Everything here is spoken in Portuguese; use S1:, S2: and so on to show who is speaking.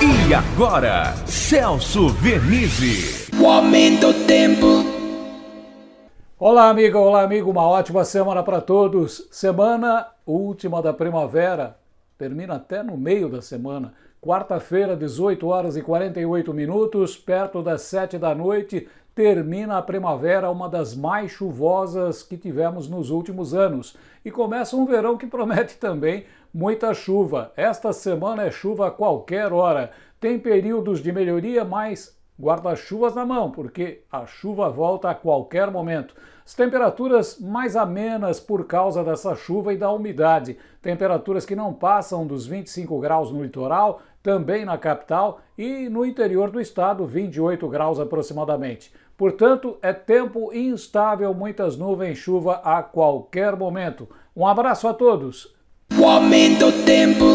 S1: E agora, Celso Vernizzi.
S2: O aumento do tempo.
S3: Olá, amiga, olá, amigo. Uma ótima semana para todos. Semana última da primavera. Termina até no meio da semana. Quarta-feira, 18 horas e 48 minutos, perto das 7 da noite, termina a primavera, uma das mais chuvosas que tivemos nos últimos anos. E começa um verão que promete também muita chuva. Esta semana é chuva a qualquer hora. Tem períodos de melhoria, mas guarda-chuvas na mão, porque a chuva volta a qualquer momento. As temperaturas mais amenas por causa dessa chuva e da umidade. Temperaturas que não passam dos 25 graus no litoral, também na capital e no interior do estado, 28 graus aproximadamente. Portanto, é tempo instável, muitas nuvens, chuva a qualquer momento. Um abraço a todos.
S2: O aumento tempo.